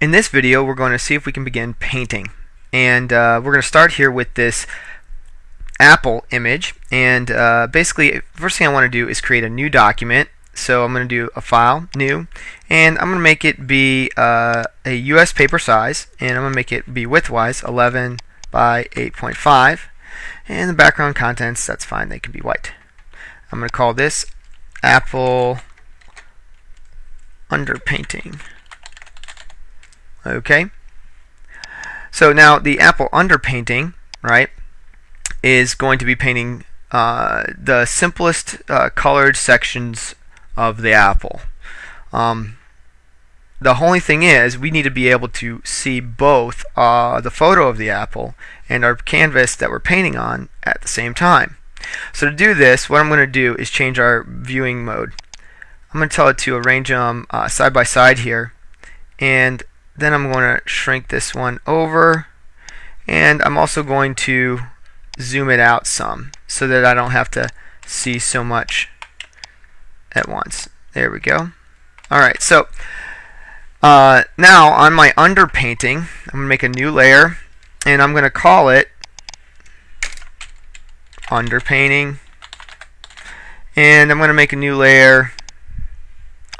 in this video we're going to see if we can begin painting. And uh, we're going to start here with this Apple image. And uh, basically first thing I want to do is create a new document. So I'm going to do a file new. And I'm going to make it be uh, a US paper size. And I'm going to make it be widthwise 11 by 8.5 and the background contents that's fine they can be white. I'm going to call this Apple underpainting okay so now the Apple underpainting right is going to be painting uh, the simplest uh, colored sections of the apple. Um, the only thing is we need to be able to see both uh, the photo of the apple and our canvas that we're painting on at the same time. So to do this, what I'm going to do is change our viewing mode. I'm going to tell it to arrange them uh, side by side here and then I'm going to shrink this one over and I'm also going to zoom it out some so that I don't have to see so much at once. There we go. Alright, so uh, now on my underpainting, I'm going to make a new layer and I'm going to call it underpainting and I'm going to make a new layer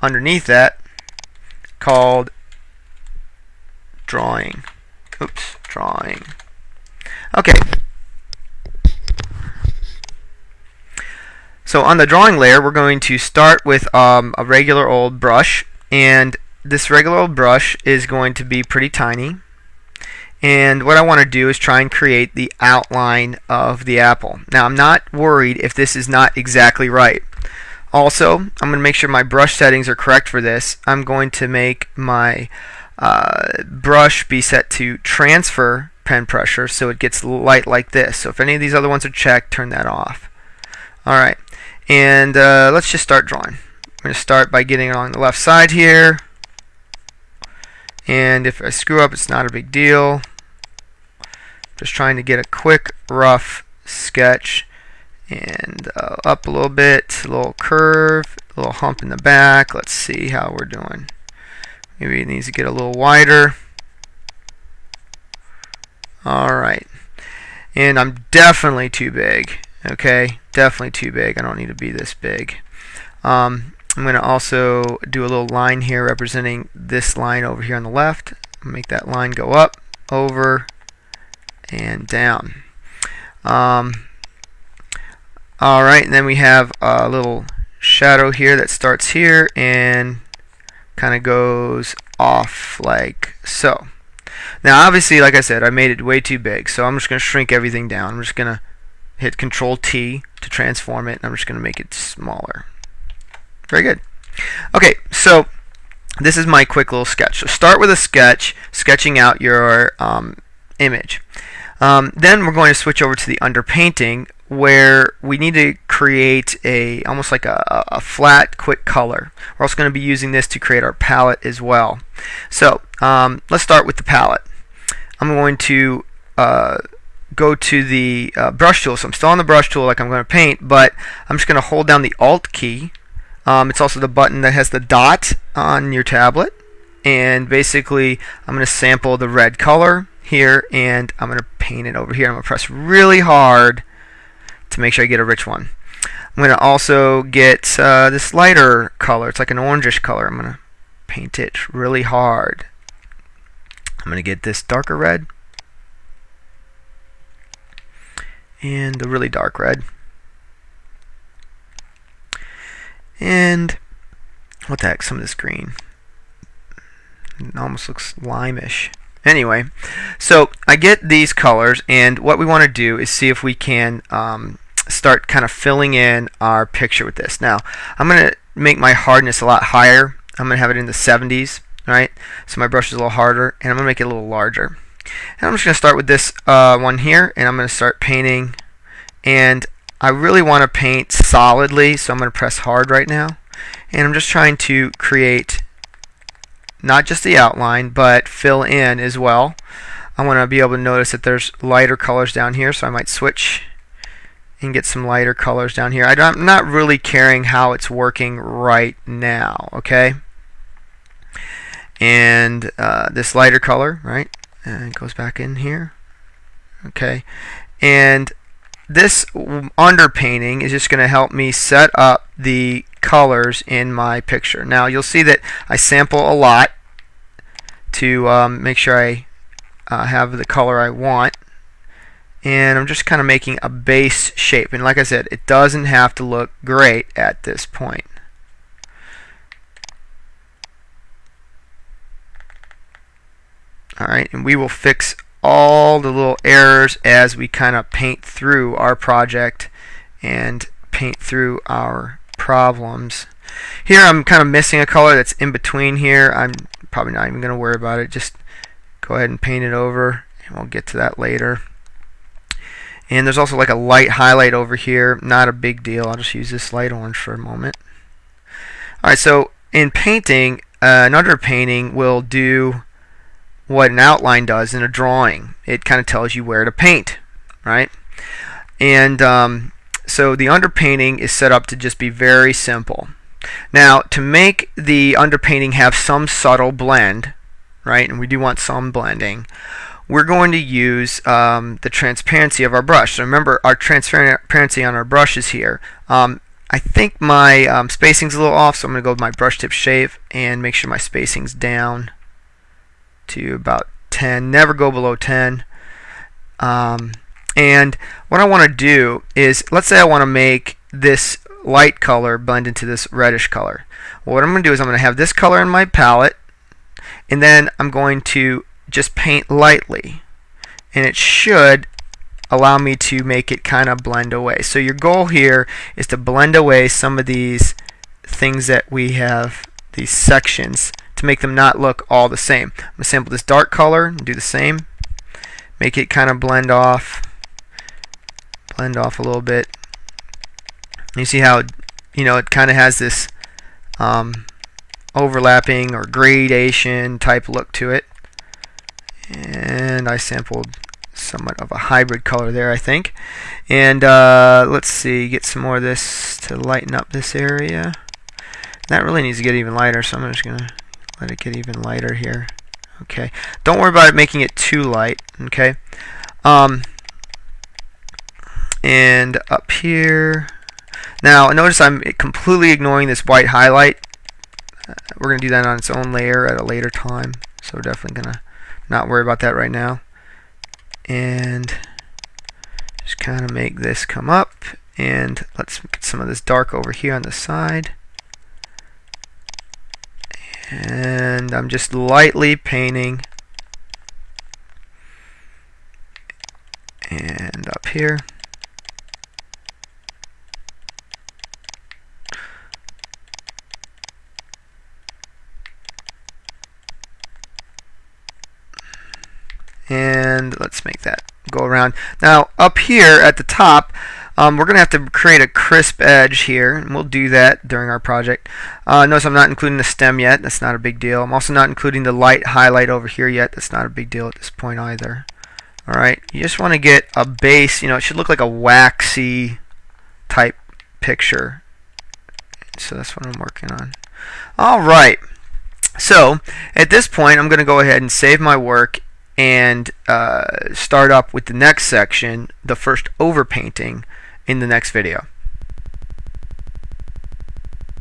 underneath that called drawing. Oops, drawing. Okay, So on the drawing layer, we're going to start with um, a regular old brush, and this regular old brush is going to be pretty tiny. And what I want to do is try and create the outline of the apple. Now I'm not worried if this is not exactly right. Also, I'm going to make sure my brush settings are correct for this. I'm going to make my uh, brush be set to transfer pen pressure so it gets light like this. So if any of these other ones are checked, turn that off. Alright, and uh, let's just start drawing. I'm going to start by getting along the left side here. And if I screw up, it's not a big deal. Just trying to get a quick, rough sketch. And uh, up a little bit, a little curve, a little hump in the back. Let's see how we're doing. Maybe it needs to get a little wider. Alright. And I'm definitely too big. Okay, definitely too big. I don't need to be this big. Um, I'm going to also do a little line here representing this line over here on the left. Make that line go up, over, and down. Um, Alright, and then we have a little shadow here that starts here and kind of goes off like so. Now obviously, like I said, I made it way too big, so I'm just going to shrink everything down. I'm just going to hit Control T to transform it, and I'm just going to make it smaller. Very good. Okay, so this is my quick little sketch. So start with a sketch, sketching out your um, image. Um, then we're going to switch over to the underpainting where we need to create a almost like a, a flat quick color. We're also going to be using this to create our palette as well. So um, let's start with the palette. I'm going to uh, go to the uh, brush tool. So I'm still on the brush tool like I'm going to paint, but I'm just going to hold down the Alt key. Um, it's also the button that has the dot on your tablet. And basically, I'm going to sample the red color here, and I'm going to paint it over here. I'm going to press really hard to make sure I get a rich one. I'm going to also get uh, this lighter color. It's like an orangish color. I'm going to paint it really hard. I'm going to get this darker red and the really dark red. And what the heck, some of this green. It almost looks limeish. Anyway, so I get these colors, and what we want to do is see if we can um, start kind of filling in our picture with this. Now, I'm going to make my hardness a lot higher. I'm going to have it in the 70s, right? So my brush is a little harder, and I'm going to make it a little larger. And I'm just going to start with this uh, one here, and I'm going to start painting. And I really want to paint solidly, so I'm going to press hard right now. And I'm just trying to create not just the outline, but fill in as well. I want to be able to notice that there's lighter colors down here, so I might switch and get some lighter colors down here. I'm not really caring how it's working right now, okay? and uh, this lighter color, right? And it goes back in here. Okay, and this underpainting is just going to help me set up the colors in my picture. Now you'll see that I sample a lot to um, make sure I uh, have the color I want. And I'm just kind of making a base shape. And like I said it doesn't have to look great at this point. Alright and we will fix all the little errors as we kind of paint through our project and paint through our problems here I'm kind of missing a color that's in between here I'm probably not even going to worry about it just go ahead and paint it over and we'll get to that later and there's also like a light highlight over here. Not a big deal. I'll just use this light orange for a moment. Alright, so in painting, uh, an underpainting will do what an outline does in a drawing. It kind of tells you where to paint, right? And um, so the underpainting is set up to just be very simple. Now, to make the underpainting have some subtle blend, right, and we do want some blending, we're going to use um, the transparency of our brush. So remember, our transparency on our brush is here. Um, I think my um, spacing's a little off, so I'm going to go with my brush tip shape and make sure my spacing's down to about 10. Never go below 10. Um, and what I want to do is, let's say I want to make this light color blend into this reddish color. Well, what I'm going to do is I'm going to have this color in my palette, and then I'm going to just paint lightly and it should allow me to make it kind of blend away. So your goal here is to blend away some of these things that we have, these sections, to make them not look all the same. I'm going to sample this dark color and do the same. Make it kind of blend off, blend off a little bit. You see how, you know, it kind of has this um, overlapping or gradation type look to it. And I sampled somewhat of a hybrid color there I think. And uh, let's see get some more of this to lighten up this area. That really needs to get even lighter so I'm just gonna let it get even lighter here. Okay. Don't worry about it making it too light okay? Um, and up here now notice I'm completely ignoring this white highlight uh, we're gonna do that on its own layer at a later time so we're definitely gonna not worry about that right now. And just kind of make this come up. And let's get some of this dark over here on the side. And I'm just lightly painting. And up here. and let's make that go around. Now up here at the top um, we're going to have to create a crisp edge here and we'll do that during our project. Uh, notice I'm not including the stem yet, that's not a big deal. I'm also not including the light highlight over here yet, that's not a big deal at this point either. Alright, you just want to get a base, you know, it should look like a waxy type picture. So that's what I'm working on. Alright, so at this point I'm going to go ahead and save my work and uh, start up with the next section, the first overpainting, in the next video.